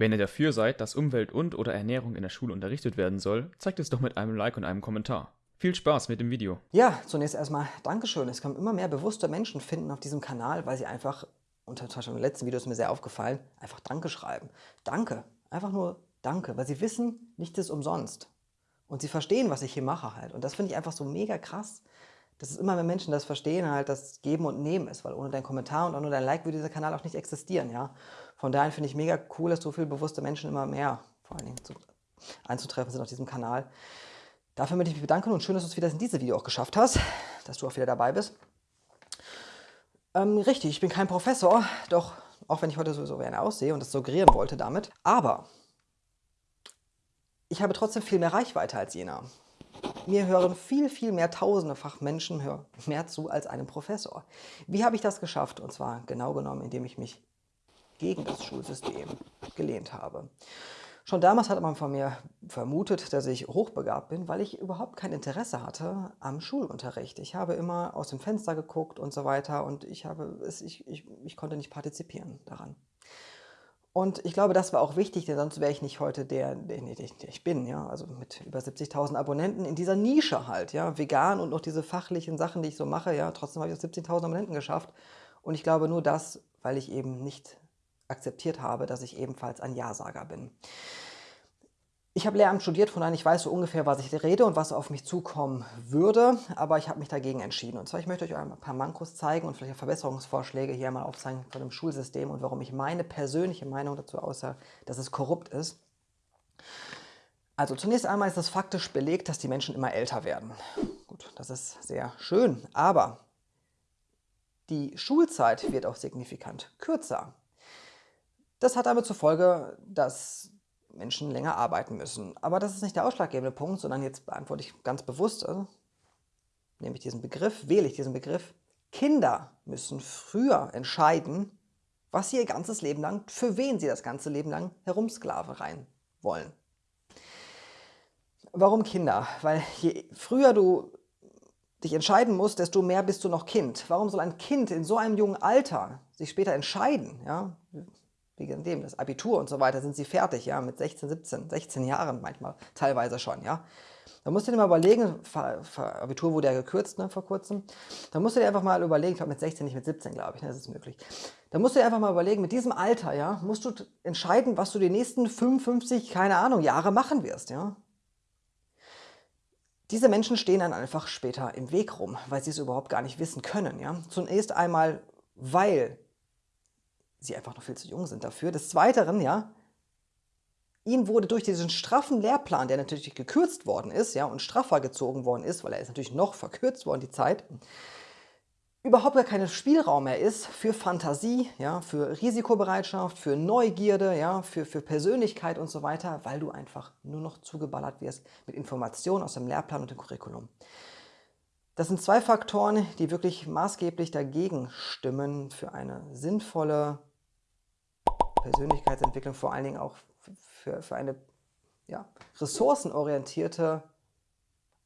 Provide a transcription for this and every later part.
Wenn ihr dafür seid, dass Umwelt und oder Ernährung in der Schule unterrichtet werden soll, zeigt es doch mit einem Like und einem Kommentar. Viel Spaß mit dem Video. Ja, zunächst erstmal Dankeschön. Es kommen immer mehr bewusste Menschen finden auf diesem Kanal, weil sie einfach, Beispiel im letzten Video ist mir sehr aufgefallen, einfach Danke schreiben. Danke. Einfach nur Danke, weil sie wissen, nichts ist umsonst. Und sie verstehen, was ich hier mache halt. Und das finde ich einfach so mega krass, dass es immer mehr Menschen das verstehen, halt, dass Geben und Nehmen ist, weil ohne deinen Kommentar und ohne dein Like würde dieser Kanal auch nicht existieren, ja. Von daher finde ich mega cool, dass so viele bewusste Menschen immer mehr vor allen Dingen zu, einzutreffen sind auf diesem Kanal. Dafür möchte ich mich bedanken und schön, dass du es wieder in diesem Video auch geschafft hast, dass du auch wieder dabei bist. Ähm, richtig, ich bin kein Professor, doch auch wenn ich heute sowieso gerne aussehe und das suggerieren wollte damit. Aber ich habe trotzdem viel mehr Reichweite als jener. Mir hören viel, viel mehr tausendefach Menschen mehr zu als einem Professor. Wie habe ich das geschafft? Und zwar genau genommen, indem ich mich gegen das Schulsystem gelehnt habe. Schon damals hat man von mir vermutet, dass ich hochbegabt bin, weil ich überhaupt kein Interesse hatte am Schulunterricht. Ich habe immer aus dem Fenster geguckt und so weiter und ich, habe es, ich, ich, ich konnte nicht partizipieren daran. Und ich glaube, das war auch wichtig, denn sonst wäre ich nicht heute der, der, ich bin, ja, also mit über 70.000 Abonnenten in dieser Nische halt, ja, vegan und noch diese fachlichen Sachen, die ich so mache, ja, trotzdem habe ich 17.000 Abonnenten geschafft. Und ich glaube nur das, weil ich eben nicht akzeptiert habe, dass ich ebenfalls ein Ja-Sager bin. Ich habe Lehramt studiert, von daher ich weiß so ungefähr, was ich rede und was auf mich zukommen würde, aber ich habe mich dagegen entschieden. Und zwar, ich möchte euch ein paar Mankos zeigen und vielleicht Verbesserungsvorschläge hier mal aufzeigen von dem Schulsystem und warum ich meine persönliche Meinung dazu aussage, dass es korrupt ist. Also zunächst einmal ist es faktisch belegt, dass die Menschen immer älter werden. Gut, das ist sehr schön, aber die Schulzeit wird auch signifikant kürzer. Das hat damit zur Folge, dass Menschen länger arbeiten müssen. Aber das ist nicht der ausschlaggebende Punkt, sondern jetzt beantworte ich ganz bewusst, also nehme ich diesen Begriff, wähle ich diesen Begriff. Kinder müssen früher entscheiden, was sie ihr ganzes Leben lang, für wen sie das ganze Leben lang herumsklavereien wollen. Warum Kinder? Weil je früher du dich entscheiden musst, desto mehr bist du noch Kind. Warum soll ein Kind in so einem jungen Alter sich später entscheiden? Ja? Wegen dem, das Abitur und so weiter, sind sie fertig, ja, mit 16, 17, 16 Jahren manchmal, teilweise schon, ja. Da musst du dir mal überlegen, Abitur wurde ja gekürzt ne, vor kurzem, da musst du dir einfach mal überlegen, ich glaube mit 16, nicht mit 17, glaube ich, ne, das ist möglich. Da musst du dir einfach mal überlegen, mit diesem Alter, ja, musst du entscheiden, was du die nächsten 55, keine Ahnung, Jahre machen wirst, ja. Diese Menschen stehen dann einfach später im Weg rum, weil sie es überhaupt gar nicht wissen können, ja. Zunächst einmal, weil sie einfach noch viel zu jung sind dafür. Des Weiteren, ja, ihnen wurde durch diesen straffen Lehrplan, der natürlich gekürzt worden ist, ja, und straffer gezogen worden ist, weil er ist natürlich noch verkürzt worden, die Zeit, überhaupt gar kein Spielraum mehr ist für Fantasie, ja, für Risikobereitschaft, für Neugierde, ja, für, für Persönlichkeit und so weiter, weil du einfach nur noch zugeballert wirst mit Informationen aus dem Lehrplan und dem Curriculum. Das sind zwei Faktoren, die wirklich maßgeblich dagegen stimmen für eine sinnvolle Persönlichkeitsentwicklung vor allen Dingen auch für, für eine ja, ressourcenorientierte,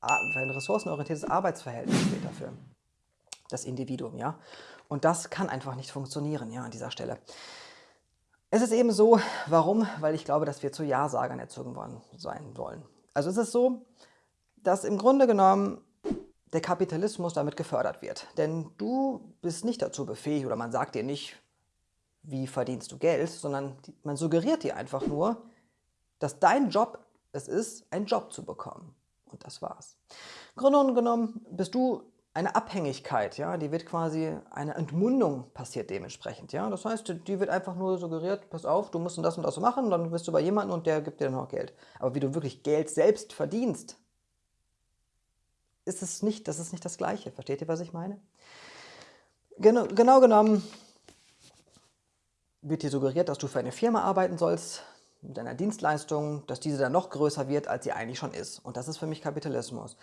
für ein ressourcenorientiertes Arbeitsverhältnis später für das Individuum. Ja? Und das kann einfach nicht funktionieren ja, an dieser Stelle. Es ist eben so, warum? Weil ich glaube, dass wir zu Ja-Sagern erzogen worden sein wollen. Also es ist so, dass im Grunde genommen der Kapitalismus damit gefördert wird. Denn du bist nicht dazu befähigt oder man sagt dir nicht, wie verdienst du Geld, sondern man suggeriert dir einfach nur, dass dein Job es ist, einen Job zu bekommen. Und das war's. Grunde genommen bist du eine Abhängigkeit, ja, die wird quasi, eine Entmundung passiert dementsprechend, ja. Das heißt, die wird einfach nur suggeriert, pass auf, du musst das und das machen, dann bist du bei jemandem und der gibt dir dann auch Geld. Aber wie du wirklich Geld selbst verdienst, ist es nicht, das ist nicht das Gleiche. Versteht ihr, was ich meine? Genau, genau genommen wird dir suggeriert, dass du für eine Firma arbeiten sollst, mit einer Dienstleistung, dass diese dann noch größer wird, als sie eigentlich schon ist. Und das ist für mich Kapitalismus.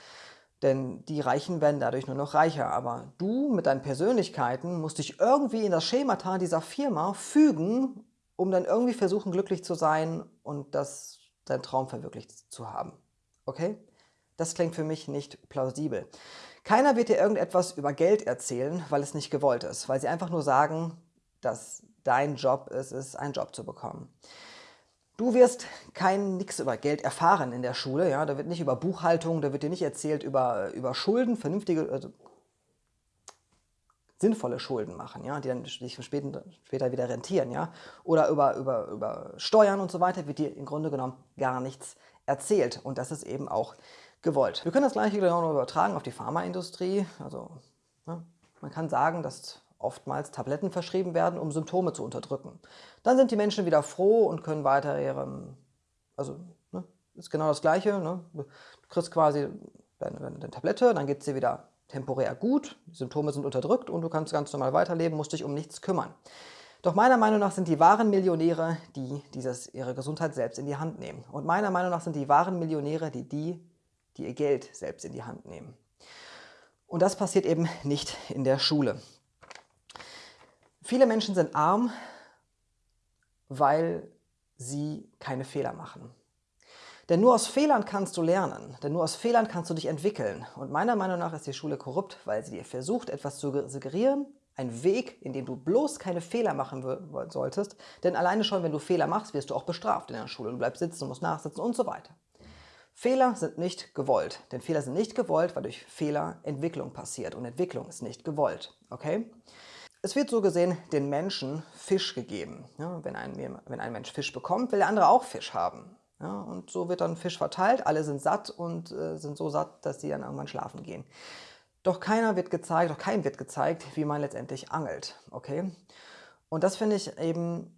Denn die Reichen werden dadurch nur noch reicher. Aber du mit deinen Persönlichkeiten musst dich irgendwie in das Schemata dieser Firma fügen, um dann irgendwie versuchen, glücklich zu sein und das, deinen Traum verwirklicht zu haben. Okay? Das klingt für mich nicht plausibel. Keiner wird dir irgendetwas über Geld erzählen, weil es nicht gewollt ist, weil sie einfach nur sagen, dass dein Job ist es, einen Job zu bekommen. Du wirst kein nix über Geld erfahren in der Schule. Ja? Da wird nicht über Buchhaltung, da wird dir nicht erzählt über, über Schulden, vernünftige, also sinnvolle Schulden machen, ja? die dann sich später, später wieder rentieren. Ja? Oder über, über, über Steuern und so weiter wird dir im Grunde genommen gar nichts erzählt. Und das ist eben auch gewollt. Wir können das gleiche genau übertragen auf die Pharmaindustrie. Also ne? man kann sagen, dass oftmals Tabletten verschrieben werden, um Symptome zu unterdrücken. Dann sind die Menschen wieder froh und können weiter ihrem, also ne, ist genau das Gleiche. Ne? Du kriegst quasi deine Tablette, dann geht es dir wieder temporär gut, die Symptome sind unterdrückt und du kannst ganz normal weiterleben, musst dich um nichts kümmern. Doch meiner Meinung nach sind die wahren Millionäre, die dieses, ihre Gesundheit selbst in die Hand nehmen. Und meiner Meinung nach sind die wahren Millionäre, die die, die ihr Geld selbst in die Hand nehmen. Und das passiert eben nicht in der Schule. Viele Menschen sind arm, weil sie keine Fehler machen. Denn nur aus Fehlern kannst du lernen, denn nur aus Fehlern kannst du dich entwickeln. Und meiner Meinung nach ist die Schule korrupt, weil sie dir versucht, etwas zu suggerieren, ein Weg, in dem du bloß keine Fehler machen solltest. Denn alleine schon, wenn du Fehler machst, wirst du auch bestraft in der Schule. Du bleibst sitzen, musst nachsitzen und so weiter. Fehler sind nicht gewollt. Denn Fehler sind nicht gewollt, weil durch Fehler Entwicklung passiert. Und Entwicklung ist nicht gewollt. Okay? Es wird so gesehen den Menschen Fisch gegeben. Ja, wenn, ein, wenn ein Mensch Fisch bekommt, will der andere auch Fisch haben. Ja, und so wird dann Fisch verteilt, alle sind satt und äh, sind so satt, dass sie dann irgendwann schlafen gehen. Doch keiner wird gezeigt, doch keinem wird gezeigt, wie man letztendlich angelt. Okay? Und das finde ich eben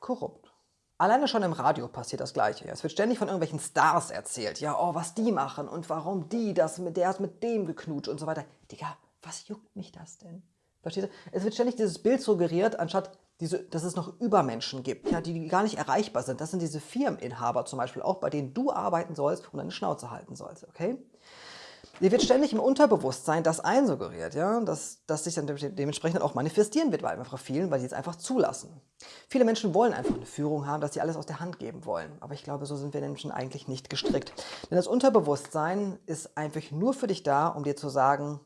korrupt. Alleine schon im Radio passiert das Gleiche. Es wird ständig von irgendwelchen Stars erzählt. Ja, oh, was die machen und warum die das, mit der hat mit dem geknutscht und so weiter. Digga, was juckt mich das denn? Versteht ihr? Es wird ständig dieses Bild suggeriert, anstatt diese, dass es noch Übermenschen gibt, ja, die gar nicht erreichbar sind. Das sind diese Firmeninhaber zum Beispiel auch, bei denen du arbeiten sollst und deine Schnauze halten sollst, okay? Dir wird ständig im Unterbewusstsein das einsuggeriert, ja, dass das sich dann dementsprechend auch manifestieren wird bei einfach vielen, weil sie es einfach zulassen. Viele Menschen wollen einfach eine Führung haben, dass sie alles aus der Hand geben wollen. Aber ich glaube, so sind wir Menschen eigentlich nicht gestrickt. Denn das Unterbewusstsein ist einfach nur für dich da, um dir zu sagen,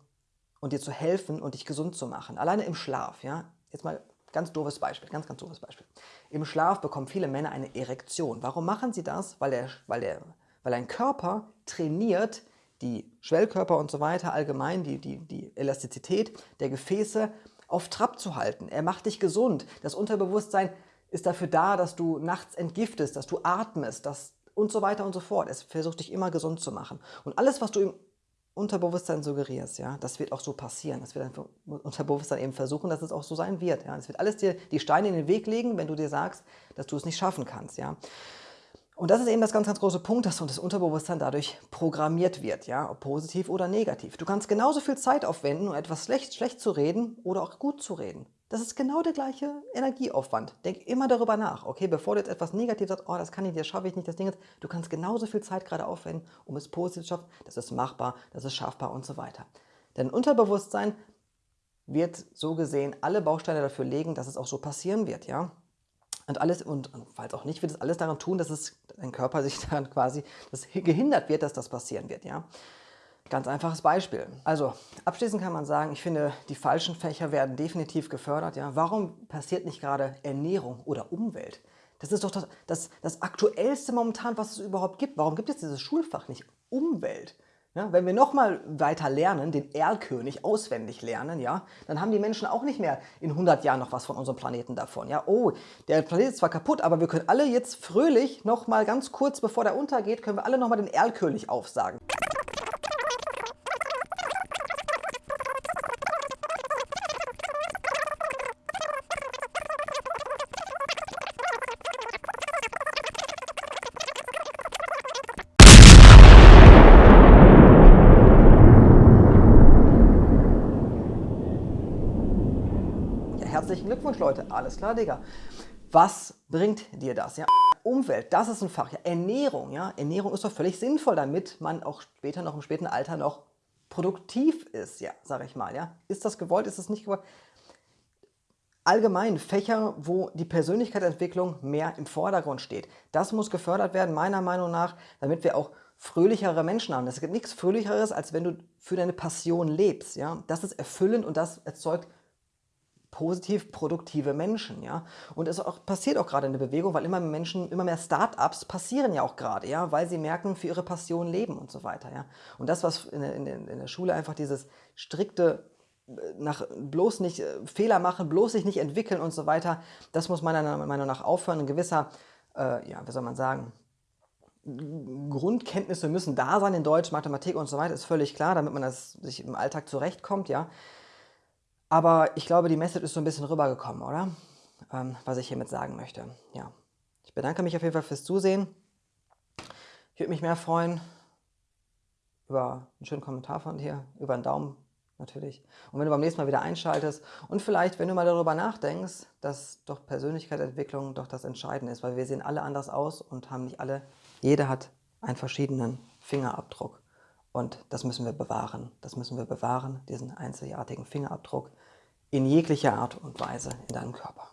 und dir zu helfen und dich gesund zu machen. Alleine im Schlaf, ja. Jetzt mal ganz doofes Beispiel, ganz, ganz doofes Beispiel. Im Schlaf bekommen viele Männer eine Erektion. Warum machen sie das? Weil, der, weil, der, weil ein Körper trainiert, die Schwellkörper und so weiter, allgemein die, die, die Elastizität der Gefäße auf Trab zu halten. Er macht dich gesund. Das Unterbewusstsein ist dafür da, dass du nachts entgiftest, dass du atmest dass, und so weiter und so fort. Es versucht dich immer gesund zu machen. Und alles, was du im Unterbewusstsein suggerierst, ja, das wird auch so passieren. Das wird dein Unterbewusstsein eben versuchen, dass es auch so sein wird. Ja. Es wird alles dir die Steine in den Weg legen, wenn du dir sagst, dass du es nicht schaffen kannst. Ja. Und das ist eben das ganz, ganz große Punkt, dass das Unterbewusstsein dadurch programmiert wird, ja, ob positiv oder negativ. Du kannst genauso viel Zeit aufwenden, um etwas schlecht, schlecht zu reden oder auch gut zu reden. Das ist genau der gleiche Energieaufwand. Denk immer darüber nach, okay, bevor du jetzt etwas negativ sagst, oh, das kann ich, das schaffe ich nicht, das Ding ist, du kannst genauso viel Zeit gerade aufwenden, um es positiv zu schaffen, das ist machbar, das ist schaffbar und so weiter. Denn Unterbewusstsein wird so gesehen alle Bausteine dafür legen, dass es auch so passieren wird, ja. Und alles, und falls auch nicht, wird es alles daran tun, dass es dein Körper sich daran quasi, dass gehindert wird, dass das passieren wird, ja. Ganz einfaches Beispiel. Also abschließend kann man sagen, ich finde, die falschen Fächer werden definitiv gefördert. Ja? Warum passiert nicht gerade Ernährung oder Umwelt? Das ist doch das, das, das Aktuellste momentan, was es überhaupt gibt. Warum gibt es dieses Schulfach nicht? Umwelt. Ja, wenn wir nochmal weiter lernen, den Erlkönig auswendig lernen, ja, dann haben die Menschen auch nicht mehr in 100 Jahren noch was von unserem Planeten davon. Ja, oh, der Planet ist zwar kaputt, aber wir können alle jetzt fröhlich nochmal ganz kurz, bevor der untergeht, können wir alle nochmal den Erlkönig aufsagen. Herzlichen Glückwunsch, Leute. Alles klar, Digga. Was bringt dir das? Ja? Umwelt, das ist ein Fach. Ja? Ernährung, ja? Ernährung ist doch völlig sinnvoll, damit man auch später noch im späten Alter noch produktiv ist, ja, sage ich mal. Ja? Ist das gewollt, ist das nicht gewollt? Allgemein Fächer, wo die Persönlichkeitsentwicklung mehr im Vordergrund steht. Das muss gefördert werden, meiner Meinung nach, damit wir auch fröhlichere Menschen haben. Es gibt nichts Fröhlicheres, als wenn du für deine Passion lebst. Ja? Das ist erfüllend und das erzeugt positiv produktive Menschen, ja. Und es auch, passiert auch gerade in der Bewegung, weil immer mehr Menschen, immer mehr Start-ups passieren ja auch gerade, ja, weil sie merken, für ihre Passion leben und so weiter, ja. Und das, was in der, in in der Schule einfach dieses strikte äh, nach bloß nicht äh, Fehler machen, bloß sich nicht entwickeln und so weiter, das muss meiner Meinung nach aufhören. Ein gewisser, äh, ja, wie soll man sagen, Grundkenntnisse müssen da sein in Deutsch, Mathematik und so weiter, ist völlig klar, damit man das sich im Alltag zurechtkommt, ja. Aber ich glaube, die Message ist so ein bisschen rübergekommen, oder? Ähm, was ich hiermit sagen möchte. Ja. Ich bedanke mich auf jeden Fall fürs Zusehen. Ich würde mich mehr freuen über einen schönen Kommentar von dir, über einen Daumen natürlich. Und wenn du beim nächsten Mal wieder einschaltest und vielleicht, wenn du mal darüber nachdenkst, dass doch Persönlichkeitsentwicklung doch das Entscheidende ist, weil wir sehen alle anders aus und haben nicht alle, jeder hat einen verschiedenen Fingerabdruck. Und das müssen wir bewahren. Das müssen wir bewahren, diesen einzigartigen Fingerabdruck in jeglicher Art und Weise in deinem Körper.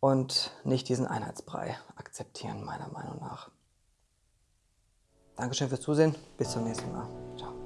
Und nicht diesen Einheitsbrei akzeptieren, meiner Meinung nach. Dankeschön fürs Zusehen. Bis zum nächsten Mal. Ciao.